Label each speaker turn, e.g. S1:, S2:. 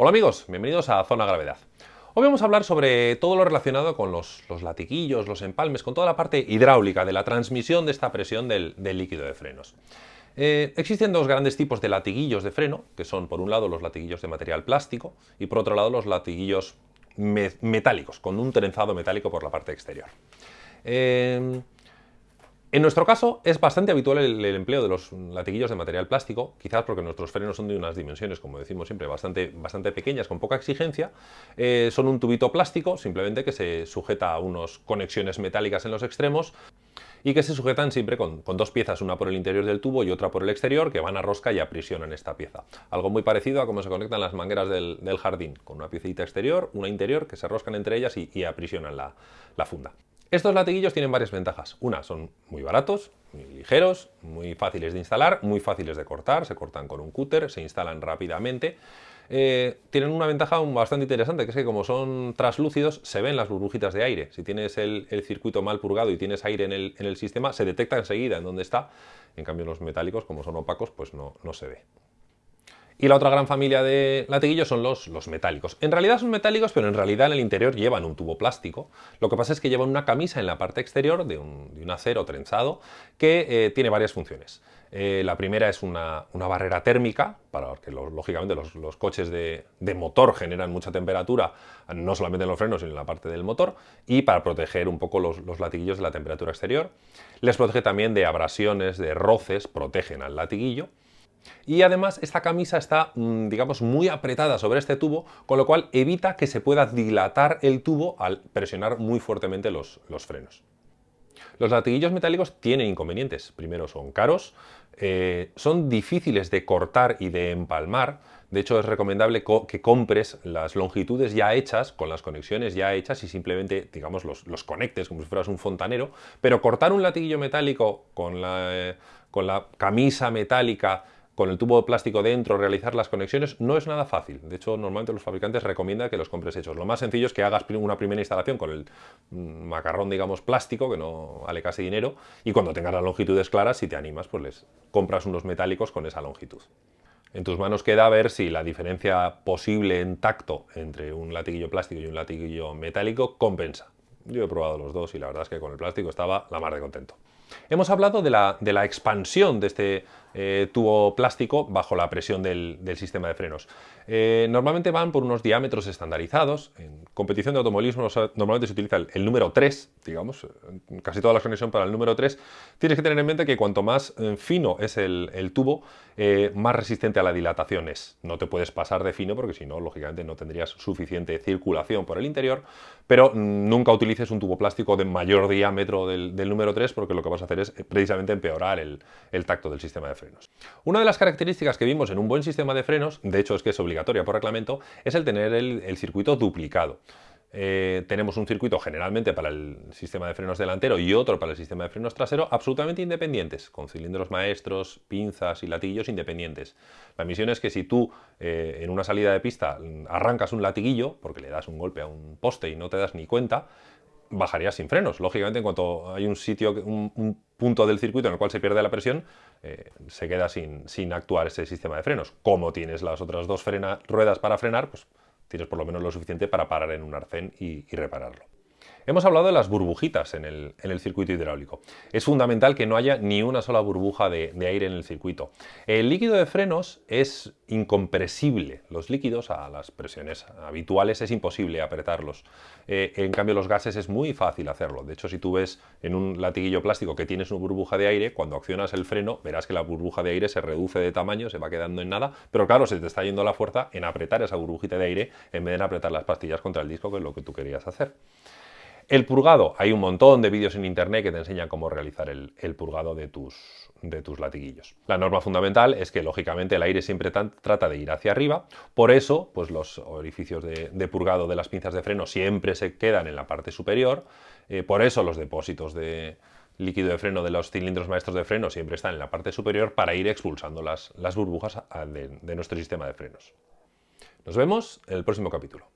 S1: Hola amigos, bienvenidos a Zona Gravedad. Hoy vamos a hablar sobre todo lo relacionado con los, latiguillos, los empalmes, con toda la parte hidráulica de la transmisión de esta presión del, líquido de frenos. Eh, existen dos grandes tipos de latiguillos de freno, que son por un lado los latiguillos de material plástico y por otro lado los latiguillos metálicos, con un trenzado metálico por la parte exterior. Eh, en nuestro caso es bastante habitual el, empleo de los latiguillos de material plástico, quizás porque nuestros frenos son de unas dimensiones, como decimos siempre, bastante, bastante pequeñas, con poca exigencia. Eh, son un tubito plástico, simplemente que se sujeta a unas conexiones metálicas en los extremos y que se sujetan siempre con, dos piezas, una por el interior del tubo y otra por el exterior, que van a rosca y aprisionan esta pieza. Algo muy parecido a cómo se conectan las mangueras del, jardín, con una piecita exterior, una interior, que se roscan entre ellas y, aprisionan la funda. Estos latiguillos tienen varias ventajas. Una, son muy baratos, muy ligeros, muy fáciles de instalar, muy fáciles de cortar, se cortan con un cúter, se instalan rápidamente. Eh, tienen una ventaja bastante interesante, que es que como son traslúcidos, se ven las burbujitas de aire. Si tienes el, circuito mal purgado y tienes aire en el, sistema, se detecta enseguida en dónde está. En cambio los metálicos, como son opacos, pues no se ve. Y la otra gran familia de latiguillos son los, metálicos. En realidad son metálicos, pero en realidad en el interior llevan un tubo plástico. Lo que pasa es que llevan una camisa en la parte exterior de un, acero trenzado que eh, tiene varias funciones. Eh, la primera es una, barrera térmica, para que lógicamente los, coches de, motor generan mucha temperatura, no solamente en los frenos, sino en la parte del motor, y para proteger un poco los, los latiguillos de la temperatura exterior. Les protege también de abrasiones, de roces, protegen al latiguillo. Y además esta camisa está, mm, digamos, muy apretada sobre este tubo, con lo cual evita que se pueda dilatar el tubo al presionar muy fuertemente los, frenos. Los latiguillos metálicos tienen inconvenientes. Primero, son caros, eh, son difíciles de cortar y de empalmar. De hecho, es recomendable que compres las longitudes ya hechas, con las conexiones ya hechas y simplemente, digamos, los, conectes como si fueras un fontanero. Pero cortar un latiguillo metálico con la, eh, con la camisa metálica con el tubo de plástico dentro, realizar las conexiones, no es nada fácil. De hecho, normalmente los fabricantes recomiendan que los compres hechos. Lo más sencillo es que hagas una primera instalación con el mm, macarrón, digamos, plástico, que no vale casi dinero, y cuando tengas las longitudes claras, si te animas, pues les compras unos metálicos con esa longitud. En tus manos queda ver si la diferencia posible en tacto entre un latiguillo plástico y un latiguillo metálico compensa. Yo he probado los dos y la verdad es que con el plástico estaba la mar de contento. Hemos hablado de la, de la expansión de este eh, tubo plástico bajo la presión del, sistema de frenos. Eh, normalmente van por unos diámetros estandarizados. En competición de automovilismo normalmente se utiliza el, número 3, digamos, casi toda la conexión para el número 3. Tienes que tener en mente que cuanto más eh, fino es el, tubo, más resistente a la dilatación es. No te puedes pasar de fino porque si no, lógicamente no tendrías suficiente circulación por el interior, pero nunca utilices un tubo plástico de mayor diámetro del, número 3 porque lo que vas hacer es precisamente empeorar el, tacto del sistema de frenos. Una de las características que vimos en un buen sistema de frenos, de hecho es que es obligatoria por reglamento, es el tener el, circuito duplicado. Eh, tenemos un circuito generalmente para el sistema de frenos delantero y otro para el sistema de frenos trasero absolutamente independientes, con cilindros maestros, pinzas y latillos independientes. La misión es que si tú eh, en una salida de pista arrancas un latiguillo, porque le das un golpe a un poste y no te das ni cuenta, bajarías sin frenos. Lógicamente, en cuanto hay un sitio, un, punto del circuito en el cual se pierde la presión, eh, se queda sin, sin, actuar ese sistema de frenos. Como tienes las otras dos ruedas para frenar, pues tienes por lo menos lo suficiente para parar en un arcén y repararlo. Hemos hablado de las burbujitas en el, circuito hidráulico. Es fundamental que no haya ni una sola burbuja de, aire en el circuito. El líquido de frenos es incompresible. Los líquidos a las presiones habituales es imposible apretarlos. Eh, en cambio los gases es muy fácil hacerlo. De hecho, si tú ves en un latiguillo plástico que tienes una burbuja de aire, cuando accionas el freno verás que la burbuja de aire se reduce de tamaño, se va quedando en nada, pero claro, se te está yendo la fuerza en apretar esa burbujita de aire en vez de apretar las pastillas contra el disco, que es lo que tú querías hacer. El purgado, hay un montón de vídeos en internet que te enseñan cómo realizar el, purgado de tus, de tus latiguillos. La norma fundamental es que lógicamente el aire siempre trata de ir hacia arriba, por eso pues los orificios de, purgado de las pinzas de freno siempre se quedan en la parte superior, eh, por eso los depósitos de líquido de freno de los cilindros maestros de freno siempre están en la parte superior para ir expulsando las, las burbujas de nuestro sistema de frenos. Nos vemos en el próximo capítulo.